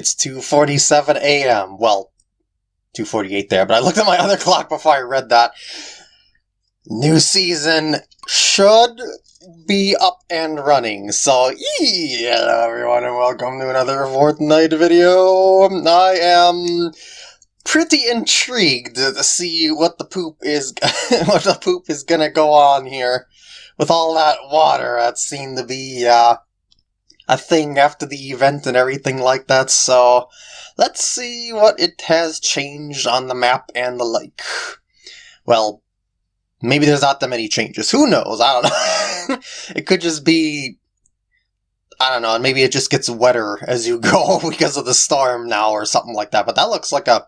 It's 2.47 a.m. Well, 2.48 there, but I looked at my other clock before I read that. New season should be up and running. So, hello everyone, and welcome to another Fortnite video. I am pretty intrigued to see what the poop is, what the poop is gonna go on here with all that water. That seemed to be uh, a thing after the event and everything like that. So, let's see what it has changed on the map and the like. Well, maybe there's not that many changes. Who knows? I don't know. it could just be I don't know, maybe it just gets wetter as you go because of the storm now or something like that. But that looks like a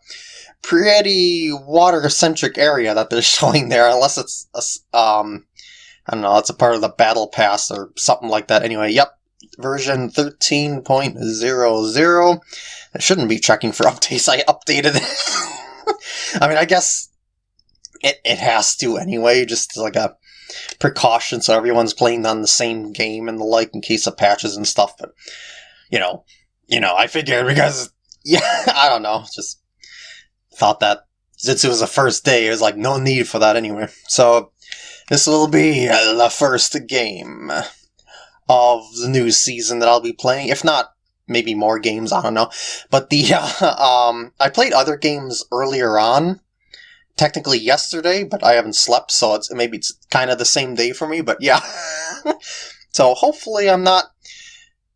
pretty water-centric area that they're showing there, unless it's, a, um, I don't know, it's a part of the battle pass or something like that. Anyway, yep, version 13.00. I shouldn't be checking for updates. I updated it. I mean, I guess it, it has to anyway, just like a precaution so everyone's playing on the same game and the like in case of patches and stuff. But, you know, you know, I figured because, yeah, I don't know, just thought that since it was the first day, it was like no need for that anyway. So, this will be uh, the first game of the new season that I'll be playing. If not, maybe more games, I don't know. But the, uh, um, I played other games earlier on, technically yesterday, but I haven't slept, so it's maybe it's kind of the same day for me, but yeah. so hopefully I'm not,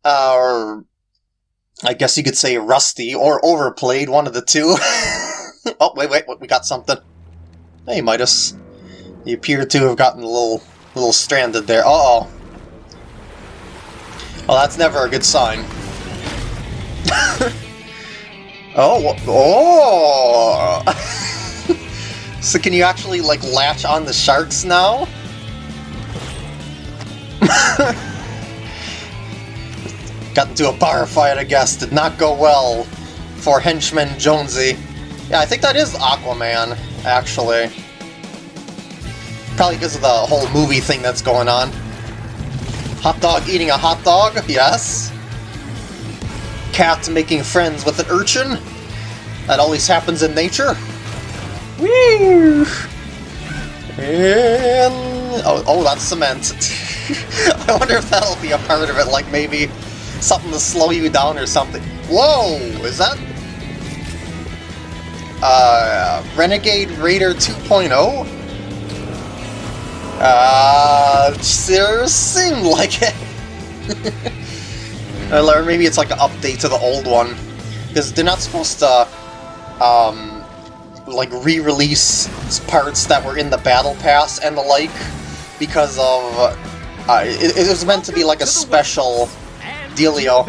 uh, I guess you could say rusty or overplayed, one of the two. oh, wait, wait, we got something. Hey, Midas. You appear to have gotten a little, little stranded there. Uh-oh. Well, that's never a good sign. oh, oh! so can you actually, like, latch on the sharks now? Got into a bar fight, I guess. Did not go well for henchman Jonesy. Yeah, I think that is Aquaman, actually. Probably because of the whole movie thing that's going on. Hot dog eating a hot dog? Yes. Cat making friends with an urchin? That always happens in nature. Woo! And... Oh, oh that's cement. I wonder if that'll be a part of it, like maybe something to slow you down or something. Whoa! Is that... Uh, Renegade Raider 2.0? Uh, sure seemed like it. or maybe it's like an update to the old one. Because they're not supposed to, um, like re-release parts that were in the Battle Pass and the like, because of, uh, it, it was meant to be like a special dealio.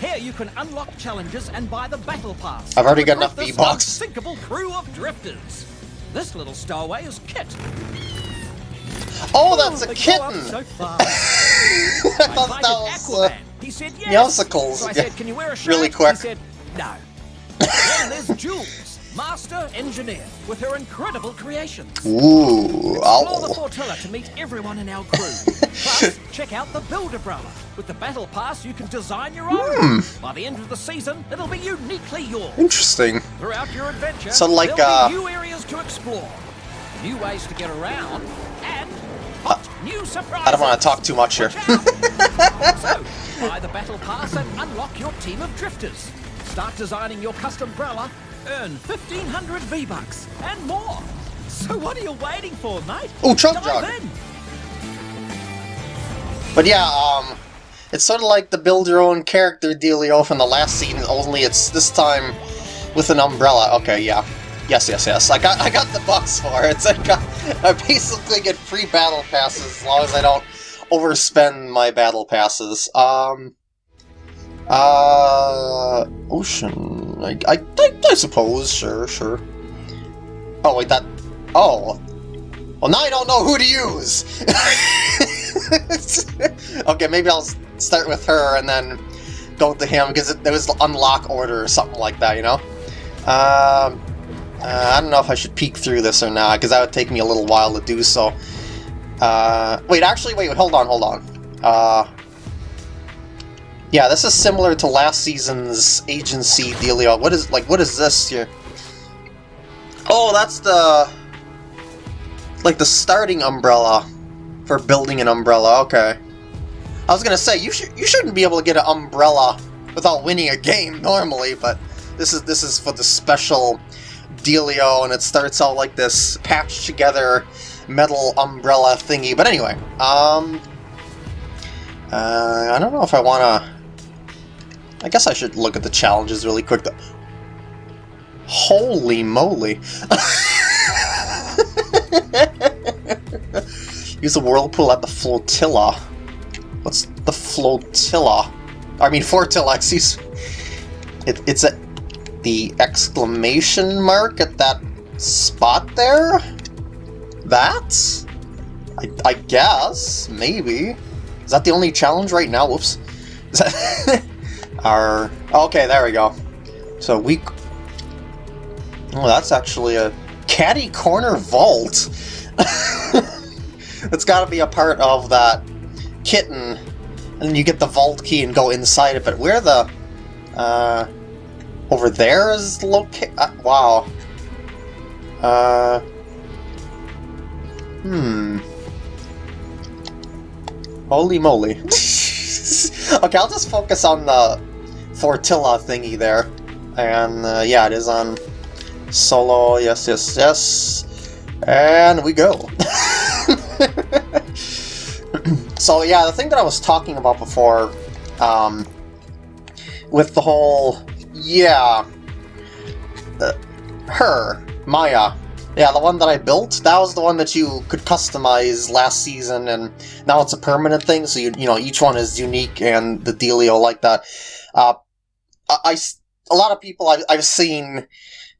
Here you can unlock challenges and buy the battle pass. I've already got enough V-Bucks. Crew of drifters. This little stowaway is Kit. Oh, that's a kitten! So I thought that was uh, he said yes. Meowscles. So I said, can you wear a shirt? Really quick. He said, no. then there's Jules, master engineer, with her incredible creations. Ooh, I'll Explore the Flotilla to meet everyone in our crew. Plus, check out the Build Umbrella. With the Battle Pass, you can design your own. Hmm. By the end of the season, it'll be uniquely yours. Interesting. Throughout your adventure, so like, uh, new areas to explore, new ways to get around, and hot new surprises. I don't want to talk too much here. so, buy the Battle Pass and unlock your team of drifters. Start designing your custom umbrella, earn 1500 V-Bucks, and more. So what are you waiting for, mate? Oh, Chug Dive Jug. in. But yeah, um, it's sort of like the build your own character dealio from the last scene, only it's this time with an umbrella. Okay, yeah. Yes, yes, yes. I got I got the bucks for it. I got I basically get free battle passes as long as I don't overspend my battle passes. Um uh ocean I I, I, I suppose, sure, sure. Oh wait that oh well, now I don't know who to use! okay, maybe I'll start with her and then go to him, because it, there was unlock order or something like that, you know? Um, uh, I don't know if I should peek through this or not, because that would take me a little while to do so. Uh, wait, actually, wait, hold on, hold on. Uh, Yeah, this is similar to last season's agency dealio. What is, like, what is this here? Oh, that's the... Like the starting umbrella for building an umbrella, okay. I was gonna say, you, sh you shouldn't be able to get an umbrella without winning a game normally, but this is this is for the special dealio, and it starts out like this patched together metal umbrella thingy. But anyway, um, uh, I don't know if I want to... I guess I should look at the challenges really quick. Though. Holy moly! Use a whirlpool at the flotilla. What's the flotilla? I mean, flotilla, excuse it, It's at the exclamation mark at that spot there? That? I, I guess, maybe. Is that the only challenge right now? Whoops. Our... Okay, there we go. So we... Oh, that's actually a catty corner vault. it's got to be a part of that kitten, and you get the vault key and go inside it. But where the... Uh... Over there is locate... Uh, wow. Uh... Hmm... Holy moly. okay, I'll just focus on the Flotilla thingy there. And uh, yeah, it is on solo, yes, yes, yes. And we go. so yeah, the thing that I was talking about before, um, with the whole, yeah, uh, her, Maya, yeah, the one that I built, that was the one that you could customize last season, and now it's a permanent thing, so you, you know, each one is unique and the dealio like that. Uh, I, a lot of people I've, I've seen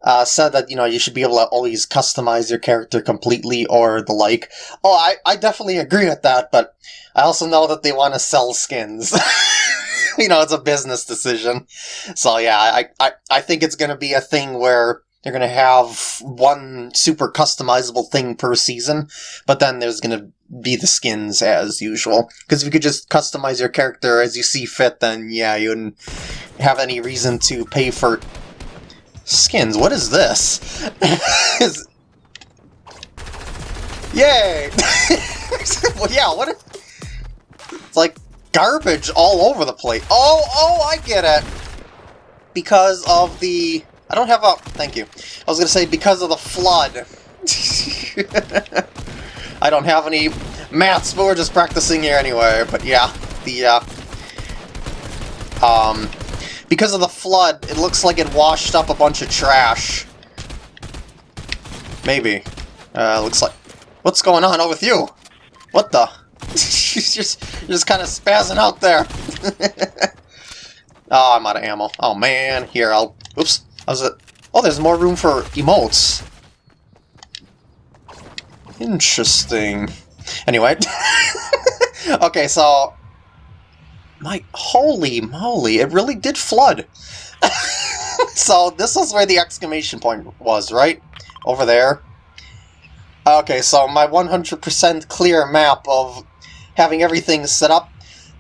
uh, said that, you know, you should be able to always customize your character completely or the like. Oh, I, I definitely agree with that, but I also know that they want to sell skins. you know, it's a business decision. So yeah, I, I, I think it's going to be a thing where they're going to have one super customizable thing per season, but then there's going to be the skins as usual. Because if you could just customize your character as you see fit, then yeah, you wouldn't have any reason to pay for skins. What is this? is... Yay! well, yeah, what? It's like garbage all over the place. Oh, oh, I get it! Because of the I don't have a... Thank you. I was going to say because of the flood. I don't have any maths, but we're just practicing here anyway. But yeah, the... Uh, um, because of the flood, it looks like it washed up a bunch of trash. Maybe. Uh, looks like... What's going on with you? What the? you're just, just kind of spazzing out there. oh, I'm out of ammo. Oh man, here, I'll... Oops. How's it? Oh, there's more room for emotes. Interesting. Anyway. okay, so... My... Holy moly, it really did flood. so this is where the exclamation point was, right? Over there. Okay, so my 100% clear map of having everything set up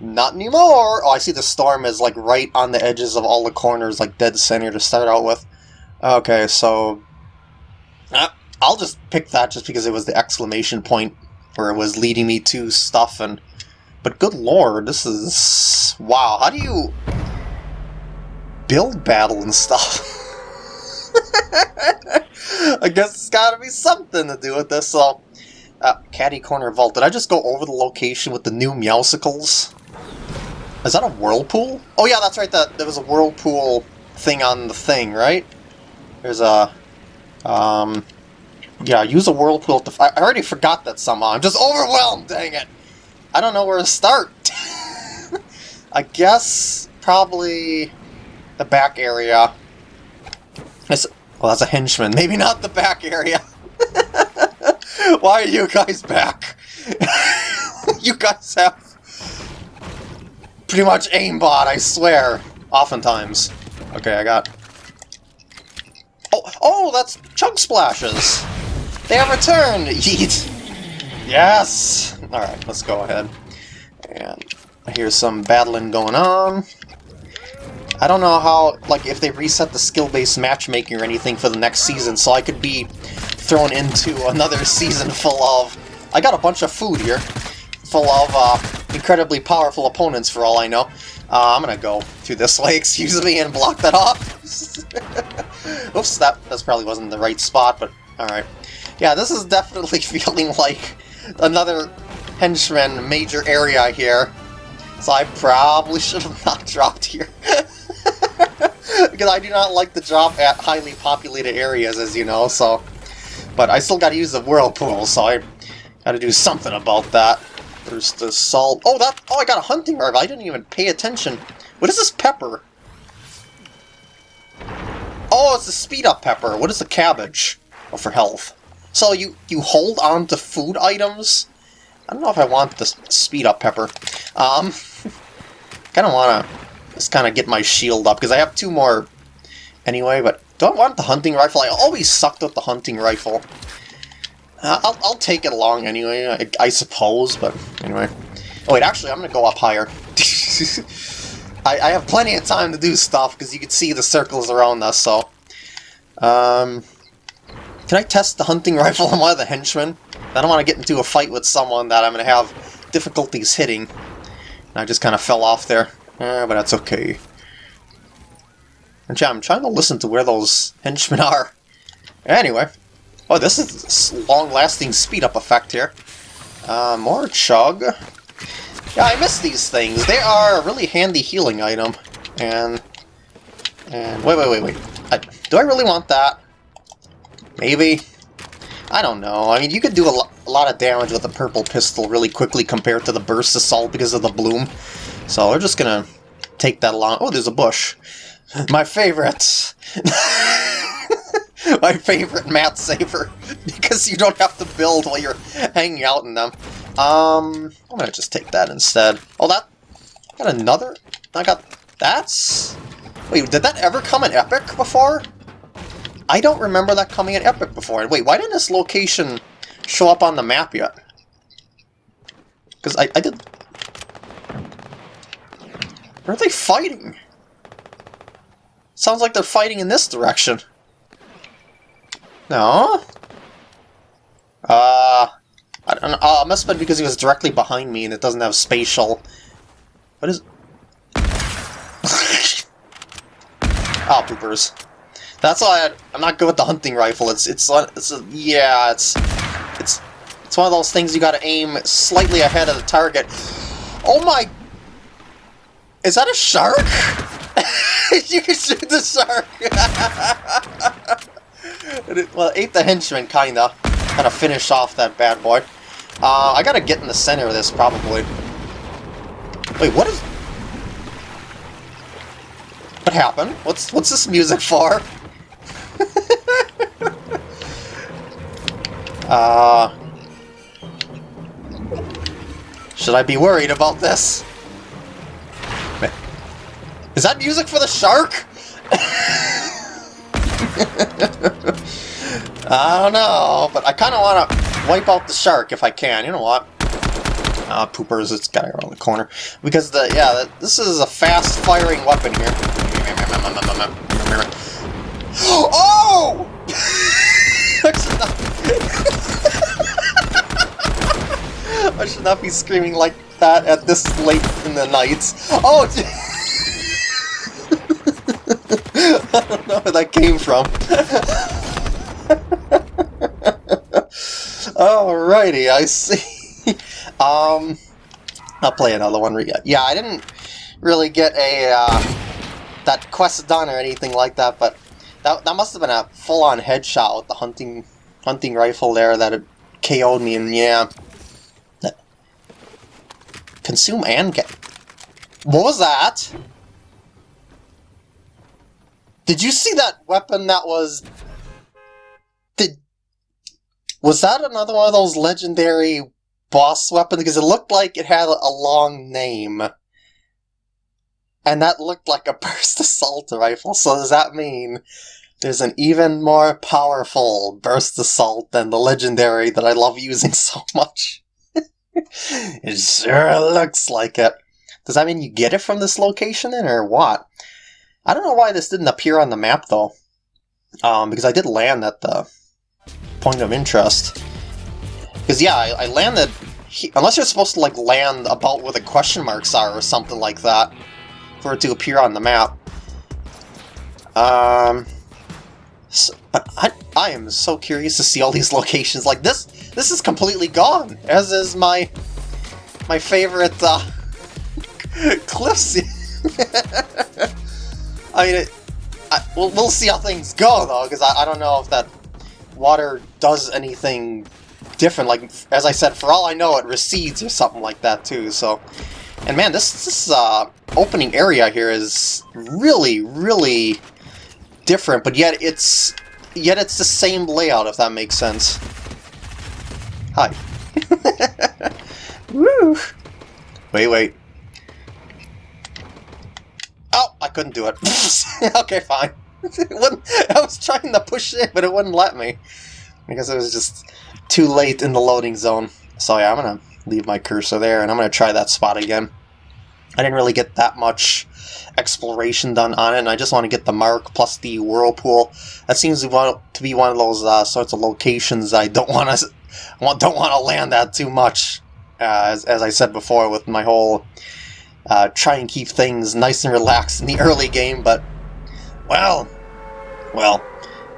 not anymore! Oh, I see the storm is, like, right on the edges of all the corners, like, dead center to start out with. Okay, so... Uh, I'll just pick that just because it was the exclamation point where it was leading me to stuff, and... But good lord, this is... Wow, how do you... build battle and stuff? I guess it's gotta be something to do with this, so... Uh, Catty Corner Vault. Did I just go over the location with the new Meowscles? Is that a whirlpool? Oh yeah, that's right, that there was a whirlpool thing on the thing, right? There's a... Um... Yeah, use a whirlpool to... I already forgot that somehow. I'm just overwhelmed, dang it! I don't know where to start. I guess probably the back area. It's, well, that's a henchman. Maybe not the back area. Why are you guys back? you guys have pretty much aimbot, I swear. Oftentimes. Okay, I got... Oh, oh, that's Chug Splashes! They have returned! Yeet! Yes! Alright, let's go ahead. And here's some battling going on. I don't know how, like, if they reset the skill-based matchmaking or anything for the next season, so I could be thrown into another season full of... I got a bunch of food here, full of uh, incredibly powerful opponents for all I know. Uh, I'm gonna go through this way, excuse me, and block that off. Oops, that that probably wasn't the right spot, but alright. Yeah, this is definitely feeling like another henchman major area here. So I probably should have not dropped here. because I do not like to drop at highly populated areas, as you know, so... But I still gotta use the whirlpool, so I gotta do something about that. There's the salt... Oh, that... Oh, I got a hunting rifle. I didn't even pay attention. What is this pepper? Oh, it's the speed-up pepper. What is the cabbage? Oh, for health. So you, you hold on to food items? I don't know if I want the speed-up pepper. Um, kind of want to just kind of get my shield up, because I have two more anyway, but do I want the hunting rifle? I always sucked with the hunting rifle. Uh, I'll, I'll take it along anyway, I, I suppose, but anyway. Oh wait, actually, I'm going to go up higher. I, I, have plenty of time to do stuff, because you can see the circles around us, so... Um, can I test the hunting rifle on one of the henchmen? I don't want to get into a fight with someone that I'm going to have difficulties hitting. And I just kind of fell off there. Eh, but that's okay. I'm trying to listen to where those henchmen are. Anyway. Oh, this is long-lasting speed-up effect here. Uh, more chug. Yeah, I miss these things. They are a really handy healing item. And... And... Wait, wait, wait, wait. I, do I really want that? Maybe. I don't know. I mean, you could do a, lo a lot of damage with a purple pistol really quickly compared to the burst assault because of the bloom. So we're just gonna take that along. Oh, there's a bush. My favorite. My favorite mat saver. because you don't have to build while you're hanging out in them. Um, I'm gonna just take that instead. Oh, that... got another... I got... That's... Wait, did that ever come in Epic before? I don't remember that coming in Epic before. Wait, why didn't this location show up on the map yet? Because I, I did... Where are they fighting? Sounds like they're fighting in this direction. No? Uh... I don't know. Oh, it must have been because he was directly behind me and it doesn't have spatial. What is... oh, poopers. That's why I, am not good with the hunting rifle. It's it's it's a, yeah, it's it's it's one of those things you got to aim slightly ahead of the target. Oh my is that a shark? you can shoot the shark! it, well, ate the henchman, kinda. Kinda finish off that bad boy. Uh, I gotta get in the center of this, probably. Wait, what is... What happened? What's what's this music for? Uh... Should I be worried about this? Is that music for the shark? I don't know, but I kind of want to wipe out the shark if I can. You know what? Ah, uh, poopers, it's guy around the corner. Because, the yeah, the, this is a fast-firing weapon here. Oh! I should not be screaming like that at this late in the night. Oh! I don't know where that came from. Alrighty, I see. um, I'll play another one. Yeah, I didn't really get a uh, that quest done or anything like that, but that that must have been a full-on headshot with the hunting hunting rifle there that KO'd me, and yeah, consume and get. What was that? Did you see that weapon that was... Did... Was that another one of those legendary boss weapons? Because it looked like it had a long name. And that looked like a burst assault rifle, so does that mean there's an even more powerful burst assault than the legendary that I love using so much? it sure looks like it. Does that mean you get it from this location then, or what? I don't know why this didn't appear on the map, though. Um, because I did land at the point of interest. Because, yeah, I, I landed... He, unless you're supposed to, like, land about where the question marks are or something like that for it to appear on the map. Um... So, I, I am so curious to see all these locations. Like, this this is completely gone, as is my my favorite uh, cliffs. I mean, it, I, we'll, we'll see how things go, though, because I, I don't know if that water does anything different. Like, as I said, for all I know, it recedes or something like that, too, so... And man, this, this uh, opening area here is really, really different, but yet it's yet it's the same layout, if that makes sense. Hi. Woo! Wait, wait. Oh, I couldn't do it. okay, fine. it I was trying to push it, but it wouldn't let me. Because it was just too late in the loading zone. So yeah, I'm gonna leave my cursor there, and I'm gonna try that spot again. I didn't really get that much exploration done on it, and I just want to get the mark plus the whirlpool. That seems to be one of those uh, sorts of locations I don't want to don't want to land at too much. Uh, as, as I said before, with my whole uh, try and keep things nice and relaxed in the early game, but well, well,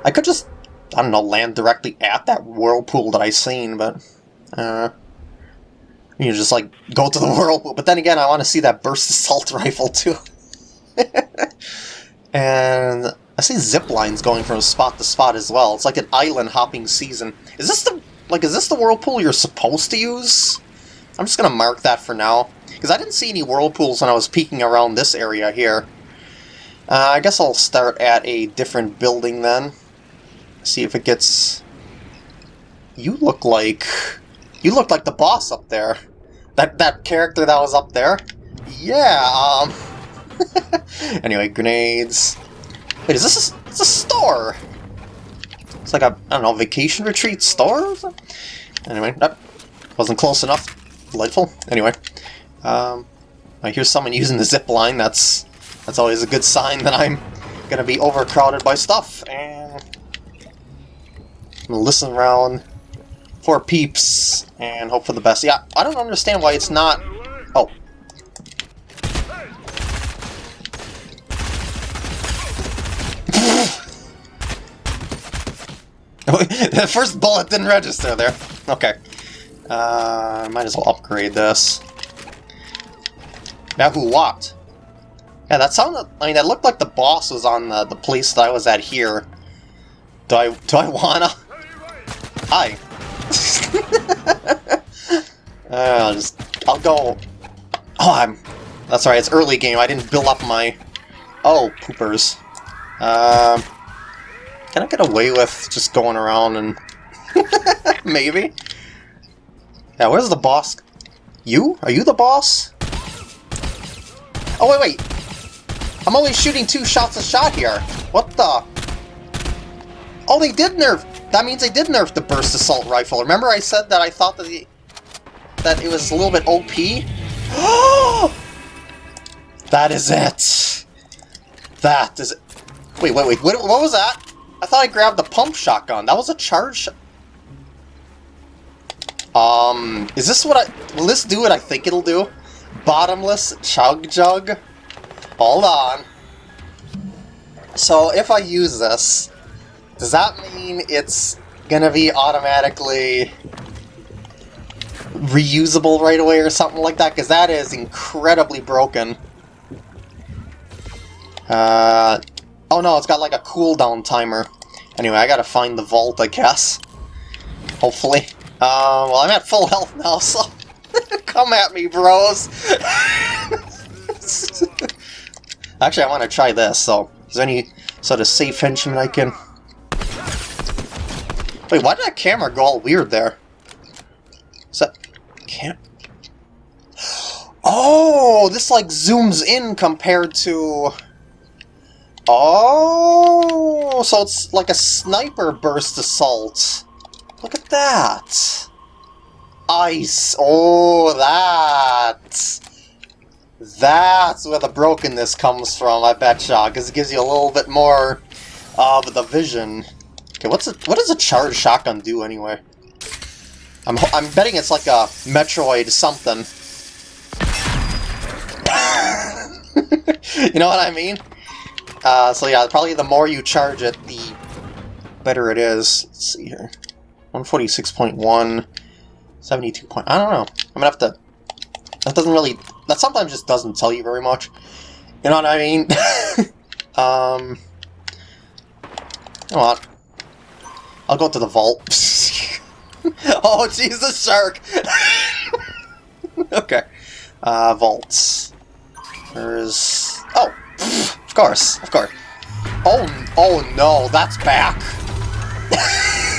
I could just I don't know land directly at that whirlpool that I seen, but uh, you just like go to the whirlpool. But then again, I want to see that burst assault rifle too. and I see zip lines going from spot to spot as well. It's like an island hopping season. Is this the like is this the whirlpool you're supposed to use? I'm just gonna mark that for now because I didn't see any whirlpools when I was peeking around this area here. Uh, I guess I'll start at a different building then. See if it gets. You look like you look like the boss up there. That that character that was up there. Yeah. Um. anyway, grenades. Wait, is this a, it's a store? It's like a, I don't know, vacation retreat store Anyway, that wasn't close enough. Delightful. Anyway, um, I hear someone using the zip line. That's that's always a good sign that I'm gonna be overcrowded by stuff. And I'm gonna listen around for peeps and hope for the best. Yeah, I don't understand why it's not. Oh, the first bullet didn't register there. Okay. Uh, might as well upgrade this. Now who walked? Yeah, that sounded... I mean, that looked like the boss was on the, the place that I was at here. Do I... Do I wanna? Hi. uh, I'll just... I'll go... Oh, I'm... That's right, it's early game. I didn't build up my... Oh, poopers. Um... Can I get away with just going around and... Maybe? Yeah, where's the boss? You? Are you the boss? Oh, wait, wait! I'm only shooting two shots a shot here! What the... Oh, they did nerf... That means they did nerf the burst assault rifle. Remember I said that I thought that the... that it was a little bit OP? that is it! That is it. Wait, wait, wait, what, what was that? I thought I grabbed the pump shotgun. That was a charge... Um, is this what I... Will this do what I think it'll do? Bottomless chug jug? Hold on. So if I use this, does that mean it's gonna be automatically reusable right away or something like that? Because that is incredibly broken. Uh, Oh no, it's got like a cooldown timer. Anyway, I gotta find the vault, I guess. Hopefully. Uh, well, I'm at full health now, so... Come at me, bros! Actually, I want to try this, so... Is there any sort of safe henchman I can... Wait, why did that camera go all weird there? Is that... Can't... Oh! This, like, zooms in compared to... Oh, so it's like a sniper burst assault. Look at that. Ice. Oh, that. That's where the brokenness comes from, I betcha, because it gives you a little bit more of the vision. Okay, what's a, what does a charged shotgun do anyway? I'm, I'm betting it's like a Metroid something. you know what I mean? Uh, so yeah, probably the more you charge it, the better it is. Let's see here. 146.1, 72 point... I don't know. I'm gonna have to... That doesn't really... That sometimes just doesn't tell you very much. You know what I mean? um... Know what? I'll go to the vault. oh, jeez, the shark! okay. Uh, vaults. There's... Oh! Of course, of course. Oh, oh no, that's back!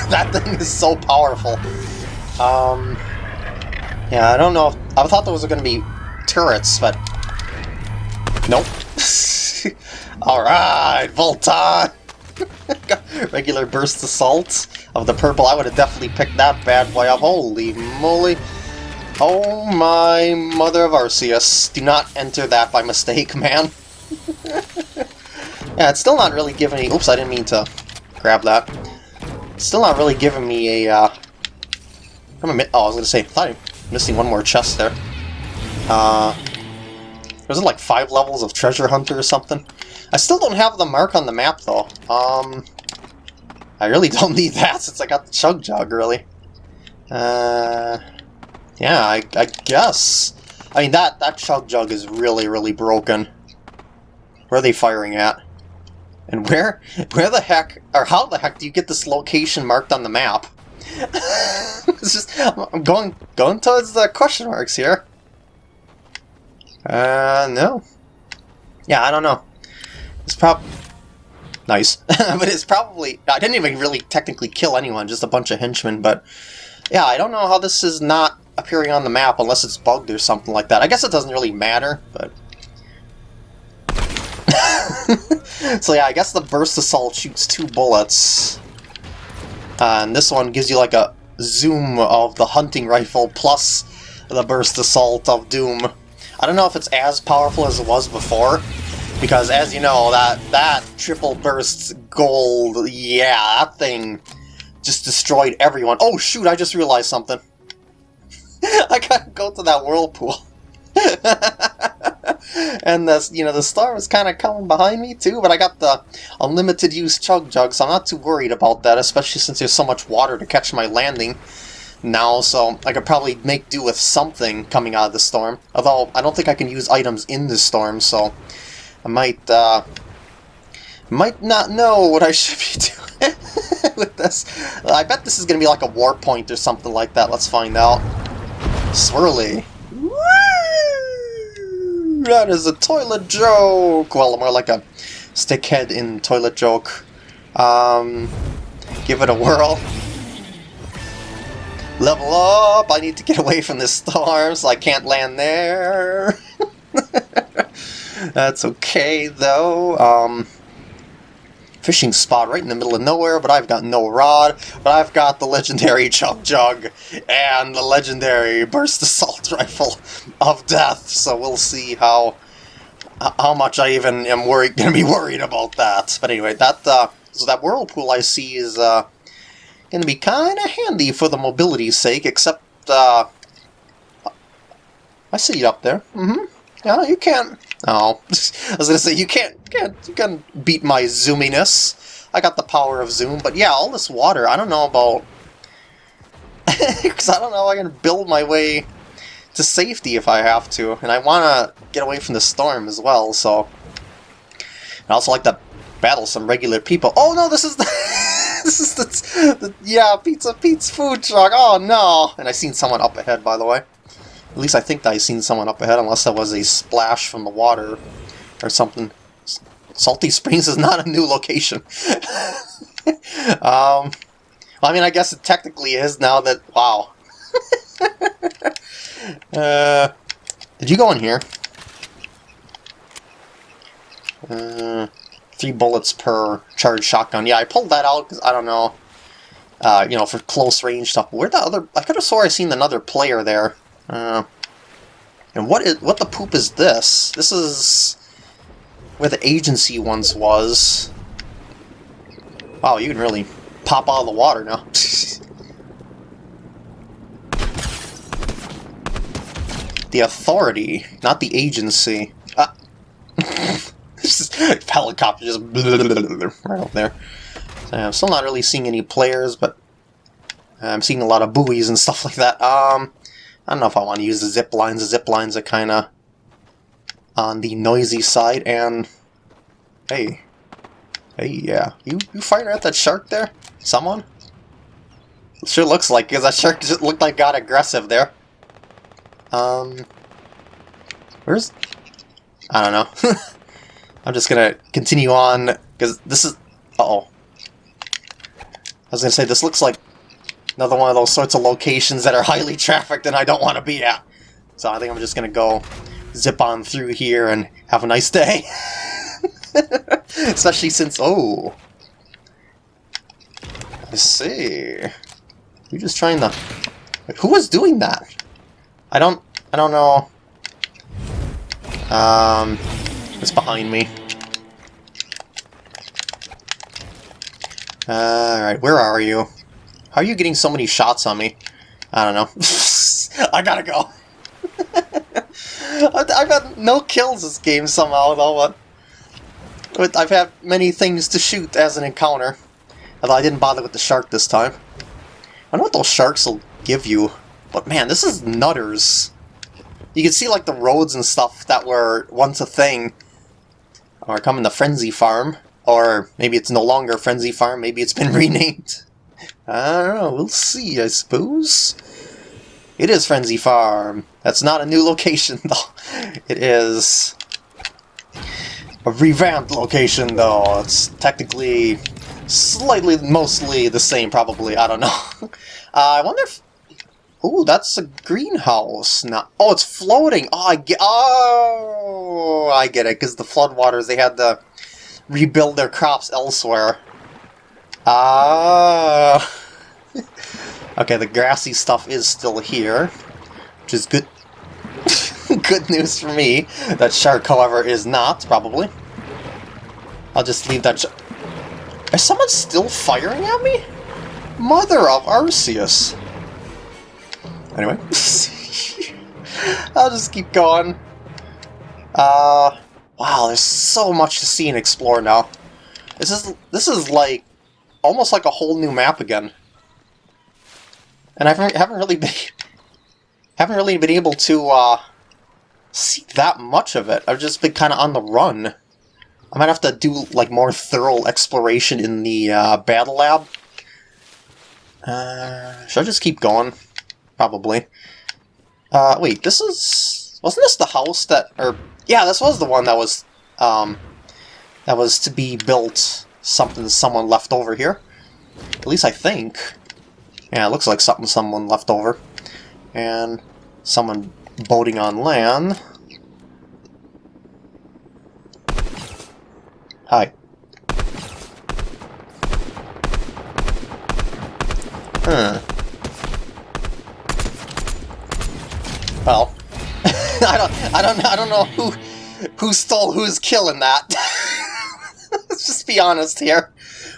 that thing is so powerful. Um... Yeah, I don't know if... I thought those were going to be turrets, but... Nope. Alright, Volton! Regular burst assault of the purple. I would have definitely picked that bad boy up. Holy moly. Oh my mother of Arceus. Do not enter that by mistake, man. yeah, it's still not really giving me... Oops, I didn't mean to grab that. It's still not really giving me a... Uh... I'm a oh, I was going to say, I thought I'm missing one more chest there. Uh... Was it like five levels of Treasure Hunter or something? I still don't have the mark on the map, though. Um, I really don't need that since I got the Chug Jug, really. Uh, yeah, I, I guess. I mean, that, that Chug Jug is really, really broken. Where are they firing at? And where, where the heck, or how the heck do you get this location marked on the map? it's just, I'm going, going towards the question marks here. Uh, no. Yeah, I don't know. It's prob... Nice. but it's probably... I didn't even really technically kill anyone, just a bunch of henchmen, but... Yeah, I don't know how this is not appearing on the map unless it's bugged or something like that. I guess it doesn't really matter, but... so yeah, I guess the Burst Assault shoots two bullets. Uh, and this one gives you like a zoom of the hunting rifle plus the Burst Assault of Doom. I don't know if it's as powerful as it was before, because as you know, that, that triple burst gold, yeah, that thing just destroyed everyone. Oh shoot, I just realized something. I gotta go to that whirlpool. and this, you know, the star is kind of coming behind me too, but I got the unlimited use chug jug, so I'm not too worried about that, especially since there's so much water to catch my landing now, so I could probably make do with something coming out of the storm. Although, I don't think I can use items in the storm, so I might, uh, might not know what I should be doing with this. I bet this is going to be like a war point or something like that. Let's find out. Swirly. That is a toilet joke! Well, more like a stickhead in toilet joke. Um, give it a whirl. Level up! I need to get away from this storm, so I can't land there. That's okay, though. Um, fishing spot right in the middle of nowhere, but I've got no rod. But I've got the legendary Chug Jug and the legendary Burst Assault Rifle of Death, so we'll see how how much I even am worried, gonna be worried about that. But anyway, that uh, so that whirlpool I see is uh, going to be kind of handy for the mobility's sake, except, uh, I see you up there. Mm-hmm. Yeah, you can't, oh, I was to say, you can't, can't, you can beat my zoominess. I got the power of zoom, but yeah, all this water, I don't know about, because I don't know I can build my way to safety if I have to, and I want to get away from the storm as well, so, I also like to battle some regular people. Oh no, this is the... this is the, the, yeah, Pizza Pete's food truck. Oh no! And I seen someone up ahead, by the way. At least I think I seen someone up ahead, unless that was a splash from the water or something. Salty Springs is not a new location. um, I mean, I guess it technically is now that. Wow. uh, did you go in here? Uh, three bullets per charged shotgun. Yeah, I pulled that out because I don't know, uh, you know, for close range stuff. Where the other? I could have swore I seen another player there. Uh, And what is what the poop is this? This is where the agency once was. Wow, you can really pop out of the water now. the authority, not the agency. Ah. helicopter just right up there. So I'm still not really seeing any players, but I'm seeing a lot of buoys and stuff like that. Um, I don't know if I want to use the zip lines. The zip lines are kind of on the noisy side, and hey, hey, yeah, you you firing at that shark there? Someone? Sure looks like because that shark just looked like got aggressive there. Um, where's? I don't know. I'm just gonna continue on because this is. Uh oh. I was gonna say this looks like another one of those sorts of locations that are highly trafficked and I don't want to be at. So I think I'm just gonna go zip on through here and have a nice day. Especially since oh, I see. You're just trying to. Who was doing that? I don't. I don't know. Um, it's behind me. Alright, where are you? How are you getting so many shots on me? I don't know. I gotta go. I've had no kills this game somehow, though, but I've had many things to shoot as an encounter. Although I didn't bother with the shark this time. I know what those sharks will give you, but man, this is nutters. You can see like the roads and stuff that were once a thing are coming to Frenzy Farm. Or maybe it's no longer Frenzy Farm, maybe it's been renamed. I don't know, we'll see, I suppose. It is Frenzy Farm. That's not a new location, though. It is a revamped location, though. It's technically slightly, mostly the same, probably. I don't know. Uh, I wonder if Ooh, that's a greenhouse. Now, oh, it's floating. Oh, I get. Oh, I get it. Because the floodwaters, they had to rebuild their crops elsewhere. Ah. Okay, the grassy stuff is still here, which is good. good news for me. That shark, however, is not probably. I'll just leave that. Is someone still firing at me? Mother of Arceus. Anyway. I'll just keep going. Uh, wow, there's so much to see and explore now. This is this is like almost like a whole new map again. And I haven't, really been haven't really been able to uh, see that much of it. I've just been kind of on the run. I might have to do like more thorough exploration in the uh, battle lab. Uh, should I just keep going? probably. Uh, wait, this is... Wasn't this the house that... Or, yeah, this was the one that was, um... That was to be built something someone left over here. At least I think. Yeah, it looks like something someone left over. And someone boating on land. Hi. Huh. Well, I don't, I don't, I don't know who, who stole who's killing that. Let's just be honest here.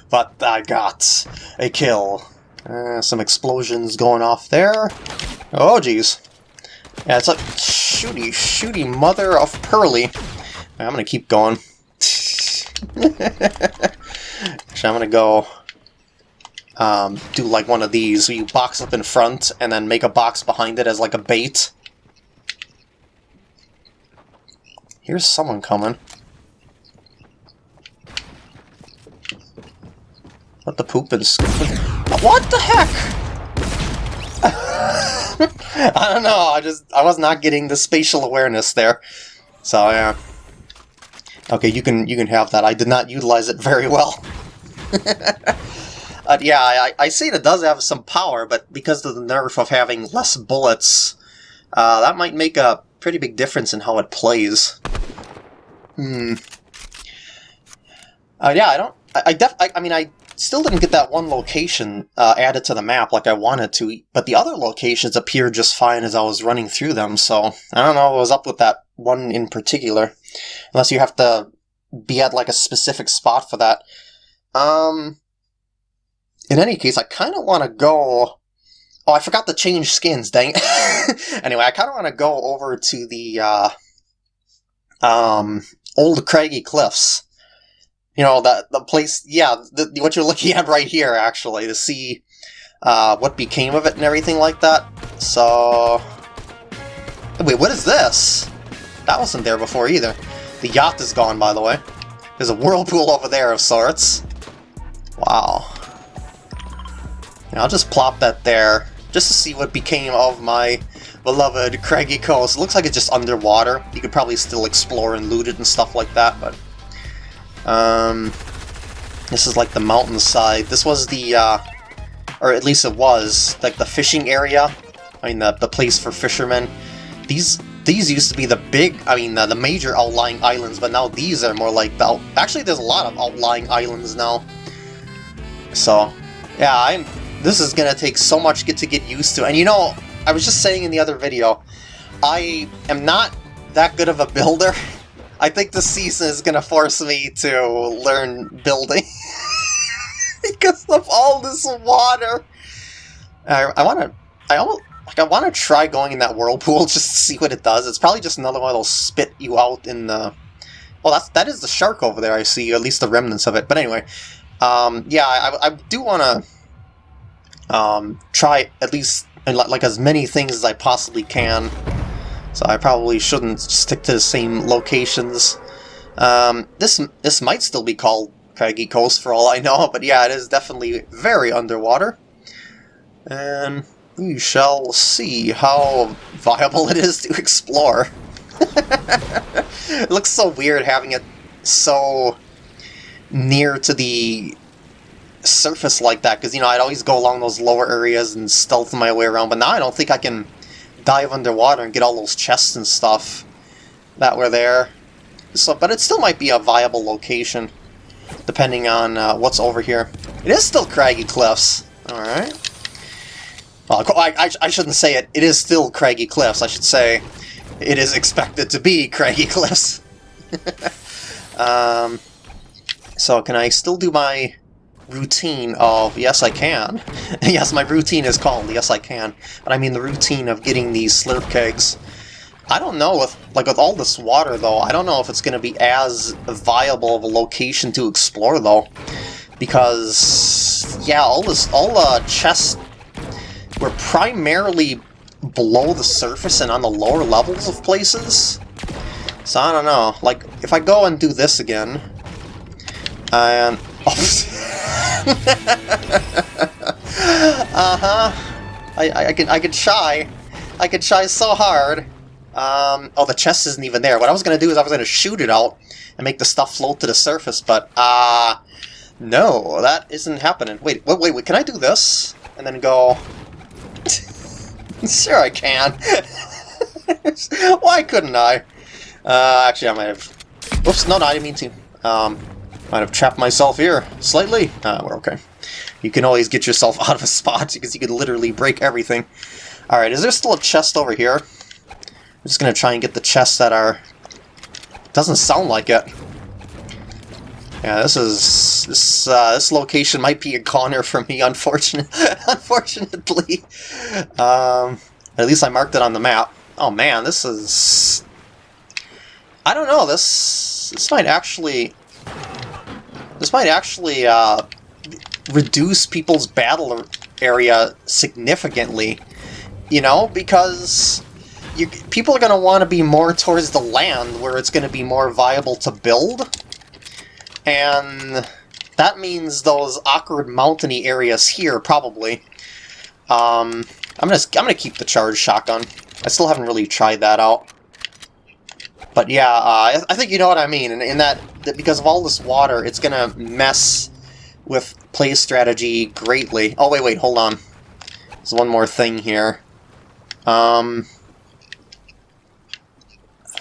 But I got a kill. Uh, some explosions going off there. Oh, jeez. Yeah, it's like shooty, shooty mother of Pearly. I'm gonna keep going. Actually, I'm gonna go um, do like one of these. You box up in front and then make a box behind it as like a bait. Here's someone coming. What the poop is... What the heck? I don't know, I just... I was not getting the spatial awareness there. So, yeah. Okay, you can you can have that. I did not utilize it very well. yeah, I, I see it does have some power, but because of the nerf of having less bullets, uh, that might make a pretty big difference in how it plays. Hmm. Uh, yeah, I don't. I, I def. I, I, mean, I still didn't get that one location uh, added to the map like I wanted to, but the other locations appeared just fine as I was running through them, so I don't know what was up with that one in particular. Unless you have to be at like a specific spot for that. Um, in any case, I kind of want to go... Oh, I forgot to change skins, dang anyway, I kind of want to go over to the uh, um, old craggy cliffs. You know, the, the place, yeah, the, what you're looking at right here, actually, to see uh, what became of it and everything like that. So... Wait, what is this? That wasn't there before either. The yacht is gone, by the way. There's a whirlpool over there of sorts. Wow. I'll just plop that there, just to see what became of my beloved craggy coast. It looks like it's just underwater. You could probably still explore and loot it and stuff like that, but... Um, this is like the mountainside. This was the, uh, or at least it was, like the fishing area. I mean, the, the place for fishermen. These these used to be the big, I mean, the, the major outlying islands, but now these are more like the... Actually, there's a lot of outlying islands now. So, yeah, I'm. this is to take so much get to get used to. And you know, I was just saying in the other video, I am not that good of a builder. I think the season is to force me to learn building. because of all this water. I, I want to... I almost... Like, I want to try going in that whirlpool just to see what it does. It's probably just another one that'll spit you out in the... Well, that's, that is the shark over there, I see, at least the remnants of it. But anyway, um, yeah, I, I do want to um, try at least like as many things as I possibly can. So I probably shouldn't stick to the same locations. Um, this this might still be called Craggy Coast for all I know, but yeah, it is definitely very underwater. And we shall see how viable it is to explore. it looks so weird having it so near to the surface like that, because, you know, I'd always go along those lower areas and stealth my way around, but now I don't think I can dive underwater and get all those chests and stuff that were there. So, but it still might be a viable location, depending on uh, what's over here. It is still craggy cliffs. Alright. Well, I, I, I shouldn't say it. It is still craggy cliffs. I should say it is expected to be craggy cliffs. um, so can I still do my routine of, yes I can. yes, my routine is called yes I can. But I mean the routine of getting these slurp kegs. I don't know with like with all this water though, I don't know if it's going to be as viable of a location to explore though. Because yeah, all this all the chests were primarily below the surface and on the lower levels of places. So I don't know, like if I go and do this again, and... Oh, uh-huh. I, I, I, can, I can shy. I can shy so hard. Um, oh, the chest isn't even there. What I was going to do is I was going to shoot it out and make the stuff float to the surface, but, uh... No, that isn't happening. Wait, wait, wait, wait can I do this? And then go... sure I can. Why couldn't I? Uh, actually, I might have... Oops, no, no, I didn't mean to. Um, might have trapped myself here, slightly. Uh, we're okay. You can always get yourself out of a spot, because you can literally break everything. Alright, is there still a chest over here? I'm just gonna try and get the chests that are... Doesn't sound like it. Yeah, this is... This, uh, this location might be a goner for me, unfortunate, unfortunately. Um, at least I marked it on the map. Oh man, this is... I don't know, this... This might actually... This might actually uh, reduce people's battle area significantly, you know, because you, people are going to want to be more towards the land where it's going to be more viable to build, and that means those awkward mountainy areas here, probably. Um, I'm gonna I'm gonna keep the charge shotgun. I still haven't really tried that out. But yeah, uh, I think you know what I mean, in, in that, that because of all this water, it's going to mess with play strategy greatly. Oh, wait, wait, hold on. There's one more thing here. Um,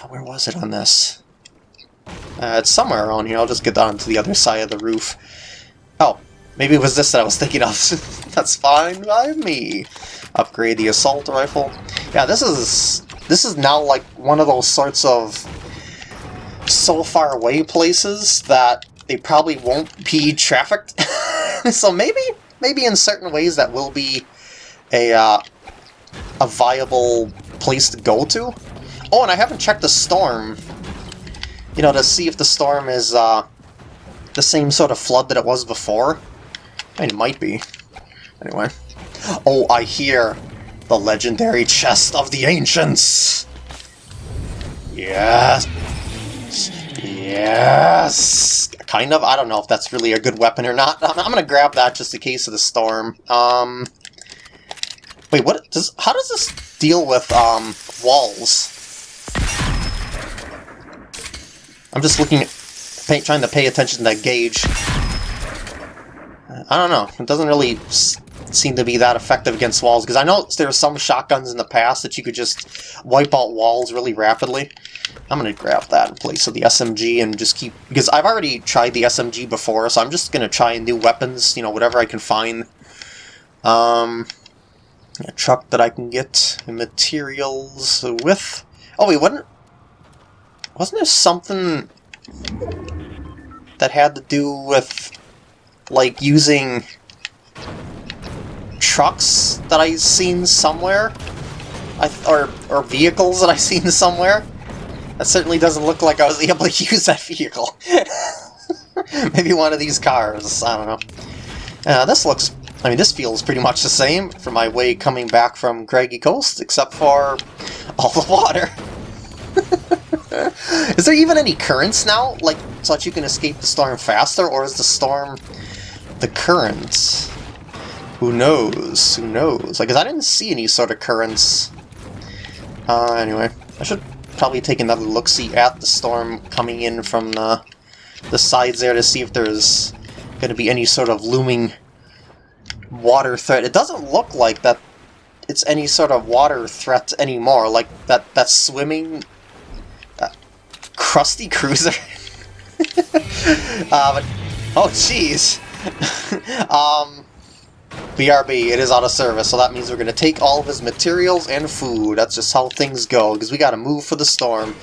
where was it on this? Uh, it's somewhere around here. I'll just get down to the other side of the roof. Oh, maybe it was this that I was thinking of. That's fine by me. Upgrade the assault rifle. Yeah, this is this is now like one of those sorts of so far away places that they probably won't be trafficked. so maybe maybe in certain ways that will be a uh, a viable place to go to. Oh, and I haven't checked the storm. You know, to see if the storm is uh, the same sort of flood that it was before. I mean, it might be. Anyway. Oh, I hear the legendary chest of the ancients. Yes. Yes. Kind of. I don't know if that's really a good weapon or not. I'm, I'm gonna grab that just in case of the storm. Um. Wait, what does? How does this deal with um walls? I'm just looking, pay, trying to pay attention to that gauge. I don't know. It doesn't really seem to be that effective against walls, because I know there were some shotguns in the past that you could just wipe out walls really rapidly. I'm going to grab that in place of the SMG and just keep... Because I've already tried the SMG before, so I'm just going to try new weapons, you know, whatever I can find. Um, a truck that I can get materials with. Oh wait, wasn't wasn't there something that had to do with like using trucks that I seen somewhere? I or or vehicles that I seen somewhere? That certainly doesn't look like I was able to use that vehicle. Maybe one of these cars, I don't know. Uh, this looks I mean, this feels pretty much the same for my way coming back from Craggy Coast, except for all the water. is there even any currents now, like, so that you can escape the storm faster, or is the storm the currents? Who knows? Who knows? Like, cause I didn't see any sort of currents. Uh, anyway, I should probably take another look-see at the storm coming in from the, the sides there to see if there's going to be any sort of looming water threat. It doesn't look like that it's any sort of water threat anymore. Like that that swimming uh, crusty cruiser. uh, but, oh jeez. um, BRB, it is out of service, so that means we're going to take all of his materials and food. That's just how things go, because we got to move for the storm.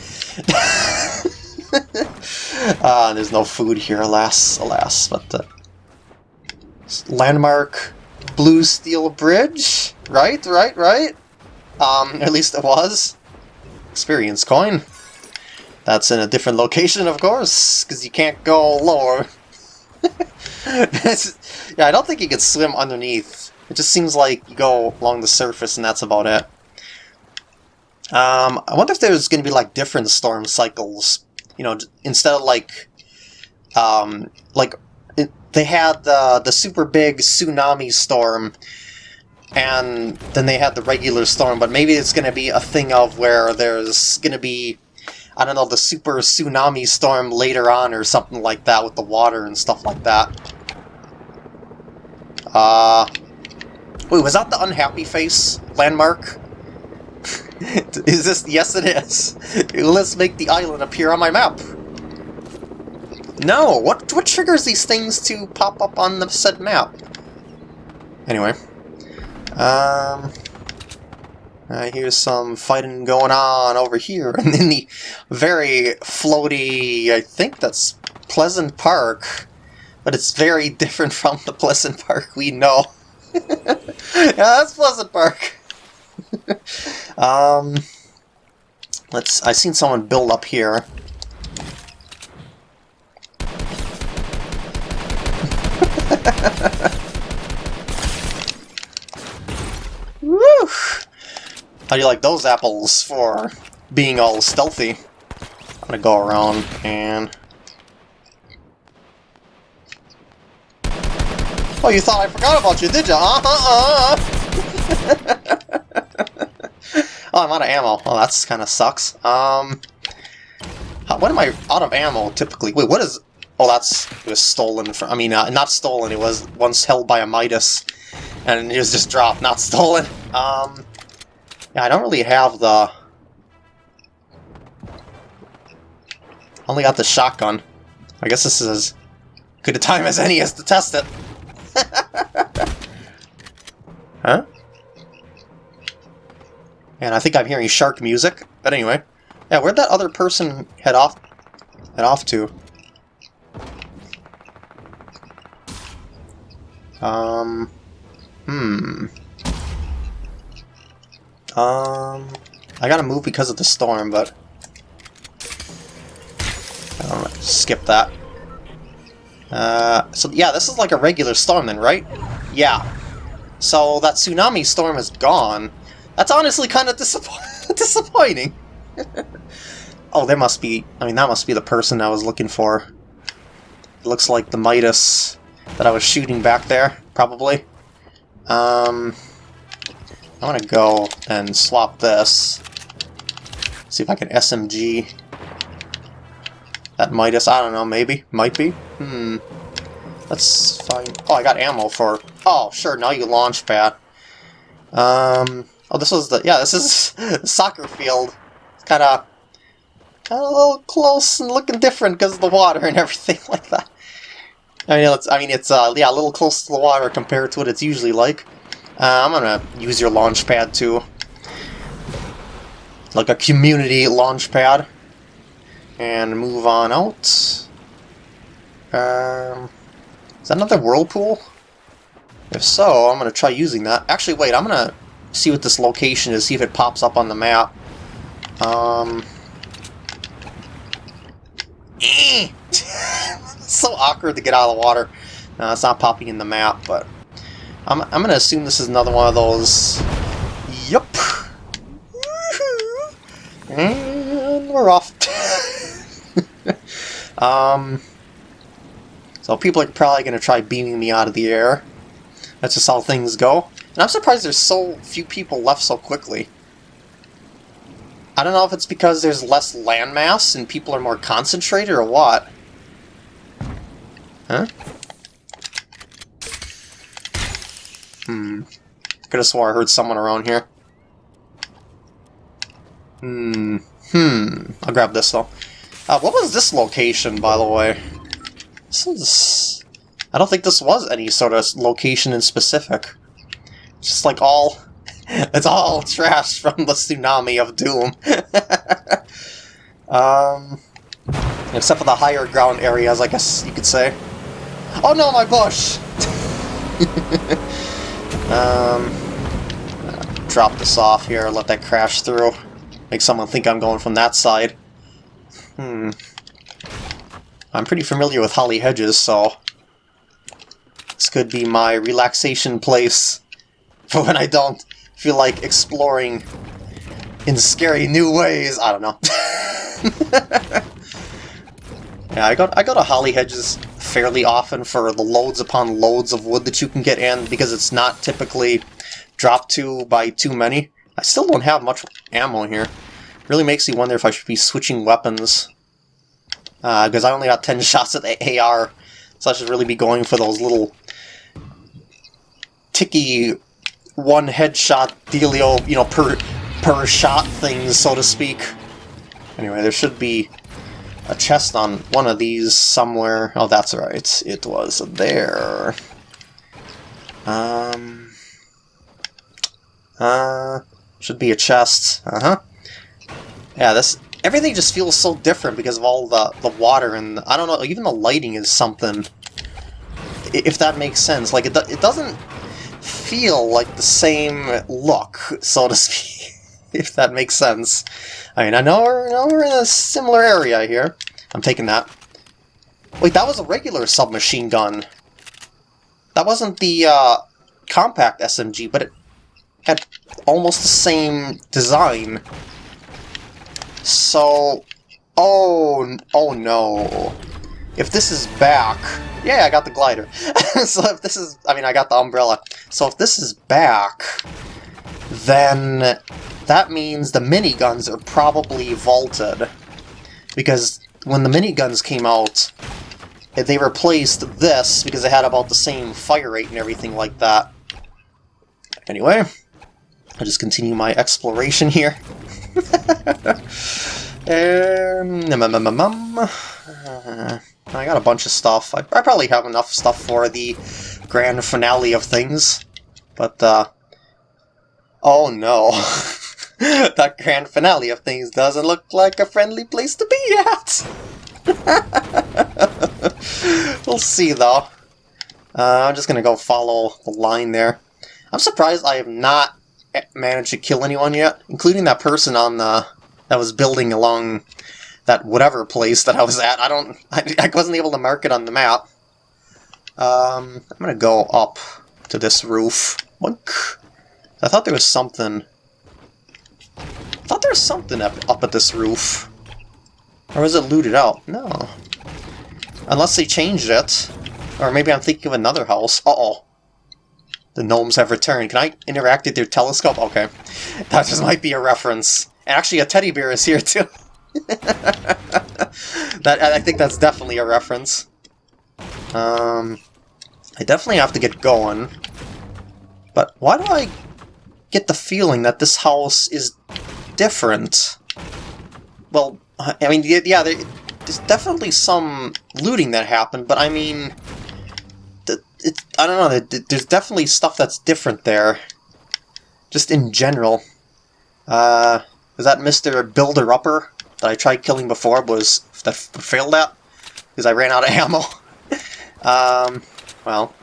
uh, there's no food here, alas, alas. But uh, landmark Blue Steel Bridge? Right, right, right? Um, at least it was. Experience coin. That's in a different location, of course, because you can't go lower. yeah, I don't think you could swim underneath. It just seems like you go along the surface and that's about it. Um, I wonder if there's going to be like different storm cycles. You know, instead of like, um, like they had the the super big tsunami storm, and then they had the regular storm. But maybe it's going to be a thing of where there's going to be, I don't know, the super tsunami storm later on or something like that with the water and stuff like that. Uh, wait, was that the unhappy face landmark? is this? Yes, it is. Let's make the island appear on my map. No! What, what triggers these things to pop up on the said map? Anyway. Um... I hear some fighting going on over here and in the very floaty, I think that's Pleasant Park, but it's very different from the Pleasant Park we know. yeah, that's Pleasant Park. um, let's. I seen someone build up here. Woo! How do you like those apples for being all stealthy? I'm gonna go around and... Oh, you thought I forgot about you, did you? Uh -huh, oh, I'm out of ammo. Oh, that's kind of sucks. Um, how, when am I out of ammo, typically? Wait, what is... Oh, that's it was stolen from. I mean, uh, not stolen. It was once held by a Midas, and it was just dropped, not stolen. Um, yeah, I don't really have the. Only got the shotgun. I guess this is as good a time as any as to test it. huh? And I think I'm hearing shark music. But anyway. Yeah, where'd that other person head off head off to? Um Hmm. Um I gotta move because of the storm, but skip that. Uh, so yeah, this is like a regular storm then, right? Yeah. So that tsunami storm is gone. That's honestly kind of disapp disappointing. oh, there must be... I mean, that must be the person I was looking for. It looks like the Midas that I was shooting back there, probably. Um, I want to go and swap this. See if I can SMG that Midas, I don't know, maybe? Might be? Hmm. Let's find... Oh, I got ammo for... Oh, sure, now you launch pad. Um... Oh, this was the... Yeah, this is soccer field. It's kind of... Kind of a little close and looking different because of the water and everything like that. I mean, it's, I mean, it's uh, yeah, a little close to the water compared to what it's usually like. Uh, I'm gonna use your launch pad too. Like a community launch pad and move on out. Um, is that another whirlpool? If so, I'm to try using that. Actually, wait, I'm to see what this location is, see if it pops up on the map. Um, so awkward to get out of the water. It's not popping in the map, but I'm, I'm to assume this is another one of those... Yup. And we're off. um, so people are probably to try beaming me out of the air. That's just how things go. And I'm surprised there's so few people left so quickly. I don't know if it's because there's less landmass and people are more concentrated or what. Huh? Hmm. Could have swore I heard someone around here. Hmm. Hmm. I'll grab this though. Uh, what was this location, by the way? This is... I don't think this was any sort of location in specific. It's just like all... it's all trash from the Tsunami of Doom. um... Except for the higher ground areas, I guess you could say. Oh no, my bush! um... Drop this off here, let that crash through. Make someone think I'm going from that side. Hmm. I'm pretty familiar with Holly Hedges, so... This could be my relaxation place for when I don't feel like exploring in scary new ways. I don't know. yeah, I go, I go to Holly Hedges fairly often for the loads upon loads of wood that you can get in, because it's not typically dropped to by too many. I still don't have much ammo here. Really makes me wonder if I should be switching weapons. Because uh, I only got 10 shots at the AR, so I should really be going for those little ticky one headshot dealio, you know, per, per shot things, so to speak. Anyway, there should be a chest on one of these somewhere. Oh, that's right. It was there. Um... Uh... Should be a chest. Uh-huh. Yeah, this everything just feels so different because of all the the water and the, I don't know, even the lighting is something. If that makes sense, like it do, it doesn't feel like the same look, so to speak. If that makes sense. I mean, I know we're, know we're in a similar area here. I'm taking that. Wait, that was a regular submachine gun. That wasn't the uh, compact SMG, but it had almost the same design. So... Oh, oh no. If this is back... Yeah, I got the glider. so if this is... I mean, I got the umbrella. So if this is back, then that means the miniguns are probably vaulted. Because when the miniguns came out, they replaced this because it had about the same fire rate and everything like that. Anyway, I'll just continue my exploration here. um, uh, I got a bunch of stuff. I, I, probably have enough stuff for the grand finale of things. But, uh... Oh no. that grand finale of things doesn't look like a friendly place to be at! we'll see, though. Uh, I'm just gonna go follow the line there. I'm surprised I have not managed to kill anyone yet, including that person on the that was building along that whatever place that I was at. I don't, I, I wasn't able to mark it on the map. Um, I'm gonna go up to this roof. I thought there was something. I thought there was something up, up at this roof. Or was it looted out? No. Unless they changed it. Or maybe I'm thinking of another house. Uh-oh. The gnomes have returned. Can I interact with their telescope? Okay. That just might be a reference. And actually, a teddy bear is here, too. that I think that's definitely a reference. Um, I definitely have to get going. But why do I get the feeling that this house is different? Well, I mean, yeah, there's definitely some looting that happened, but I mean, it's, I don't know, there's definitely stuff that's different there. Just in general. Uh, is that Mr. Builder-Upper that I tried killing before, was that failed at? Because I ran out of ammo. um, well,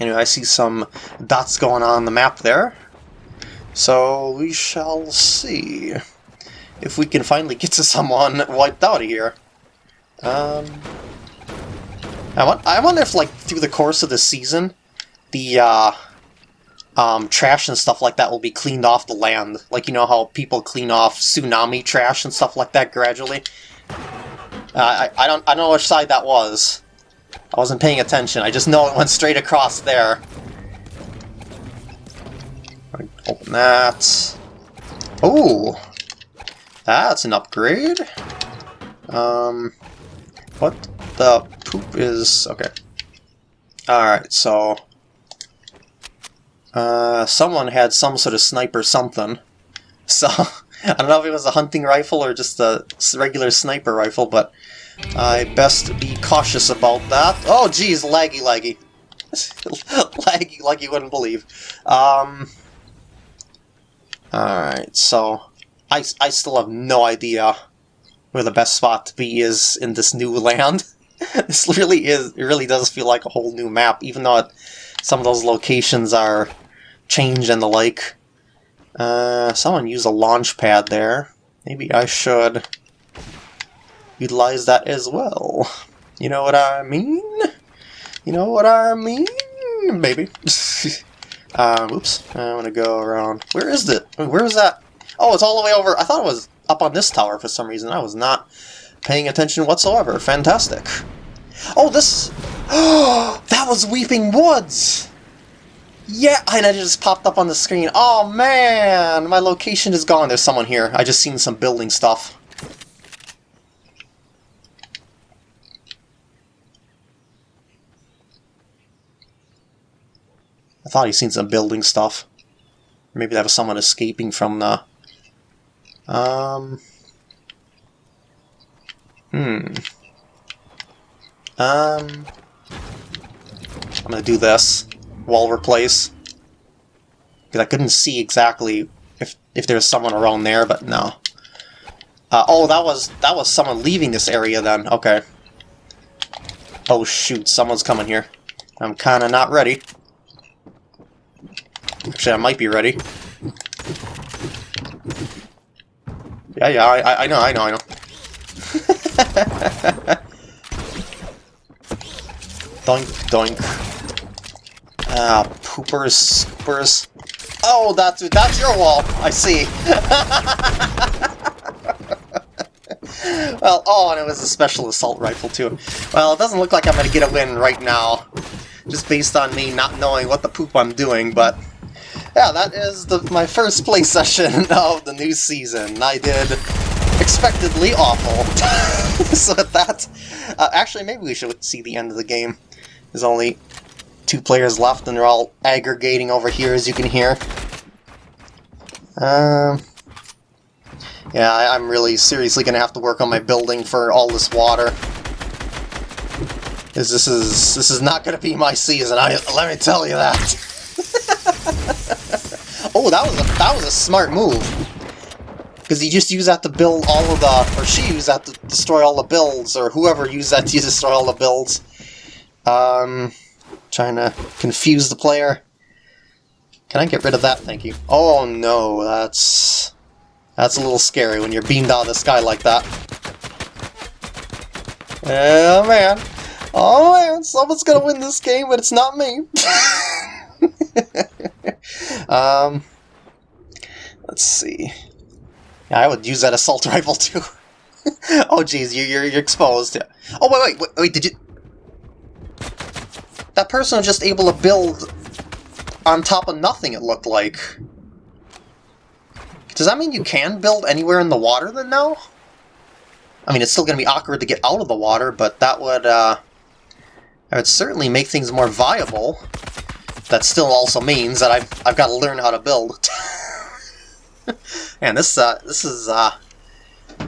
anyway, I see some dots going on the map there. So we shall see if we can finally get to someone wiped out of here. Um, I, wonder if, like, through the course of the season, the, uh, um, trash and stuff like that will be cleaned off the land. Like, you know how people clean off tsunami trash and stuff like that gradually? Uh, I, I, don't, I don't know which side that was. I wasn't paying attention. I just know it went straight across there. Open that. Oh! That's an upgrade. Um, what the poop is... Okay. Alright, so... Uh, someone had some sort of sniper something. So, I don't know if it was a hunting rifle or just a regular sniper rifle, but I best be cautious about that. Oh, geez, laggy, laggy. laggy like you wouldn't believe. Um, Alright, so I, I still have no idea where the best spot to be is in this new land. this really is, it really does feel like a whole new map, even though it, some of those locations are changed and the like. Uh, someone used a launch pad there. Maybe I should utilize that as well. You know what I mean? You know what I mean? Maybe. um, oops. I want to go around. Where is it? Where is that? Oh, it's all the way over. I thought it was up on this tower for some reason. I was not paying attention whatsoever. Fantastic. Oh, this... that was Weeping Woods! Yeah, and it just popped up on the screen. Oh, man! My location is gone. There's someone here. I just seen some building stuff. I thought he seen some building stuff. Maybe that was someone escaping from the um. Hmm. Um. I'm gonna do this. Wall replace. Because I couldn't see exactly if if there was someone around there, but no. Uh, oh, that was that was someone leaving this area then. Okay. Oh shoot, someone's coming here. I'm kinda not ready. Actually, I might be ready. Yeah, yeah, I, I know, I know, I know. doink, doink. Ah, poopers, scoopers. Oh, that's that's your wall. I see. well, oh, and it was a special assault rifle too. Well, it doesn't look like I'm gonna get a win right now, just based on me not knowing what the poop I'm doing. But yeah, that is the, my first play session of the new season. I did expectedly awful. so that, uh, actually, maybe we should see the end of the game. There's only two players left, and they're all aggregating over here, as you can hear. Um, yeah, I, I'm really seriously to have to work on my building for all this water. Is this is this is not to be my season. I let me tell you that. Oh, that was a that was a smart move. Because you just use that to build all of the, or she used that to destroy all the builds, or whoever used that to destroy all the builds. Um, trying to confuse the player. Can I get rid of that? Thank you. Oh no, that's that's a little scary when you're beamed out of the sky like that. Oh man. Oh man, someone's gonna win this game, but it's not me. um, let's see. Yeah, I would use that assault rifle too. oh jeez, you, you're, you're exposed. Oh wait, wait, wait, wait, did you... That person was just able to build on top of nothing, it looked like. Does that mean you can build anywhere in the water then now? I mean, it's still going to be awkward to get out of the water, but that would, uh, that would certainly make things more viable. That still also means that I've, I've got to learn how to build. Man, this, uh, this is, uh,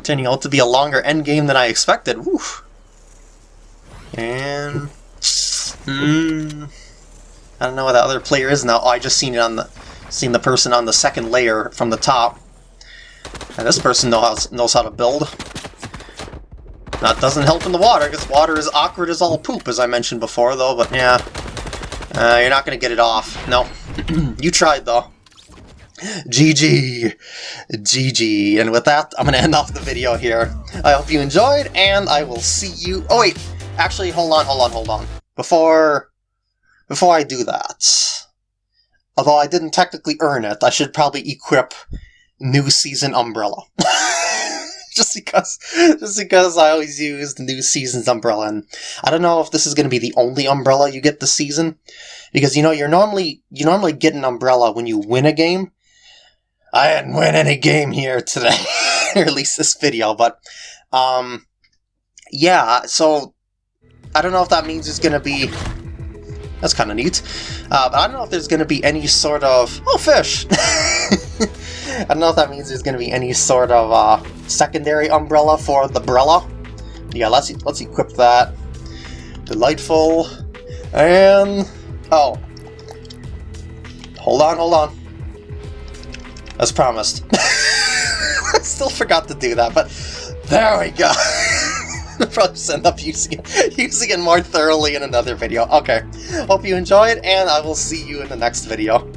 turning out to be a longer end game than I expected. Woo. And... Hmm... I don't know what that other player is now. Oh, I just seen it on the seen the person on the second layer from the top. And this person knows knows how to build. That doesn't help in the water, because water is awkward as all poop, as I mentioned before, though, but yeah. Uh, you're not going to get it off. No. you tried, though. GG. GG. And with that, I'm going to end off the video here. I hope you enjoyed, and I will see you... Oh, wait. Actually, hold on, hold on, hold on. Before... Before I do that... Although I didn't technically earn it, I should probably equip New Season Umbrella. just because just because I always use the New Season's Umbrella, and I don't know if this is going to be the only Umbrella you get this season, because, you know, you're normally, you normally get an Umbrella when you win a game, I didn't win any game here today, or at least this video, but, um, yeah, so, I don't know if that means it's gonna be, that's kind of neat, uh, but I don't know if there's gonna be any sort of, oh, fish! I don't know if that means there's gonna be any sort of, uh, secondary umbrella for the Brella. Yeah, let's, let's equip that. Delightful, and, oh, hold on, hold on. As promised. I still forgot to do that, but there we go. Probably end up using it, using it more thoroughly in another video. Okay, hope you enjoyed, and I will see you in the next video.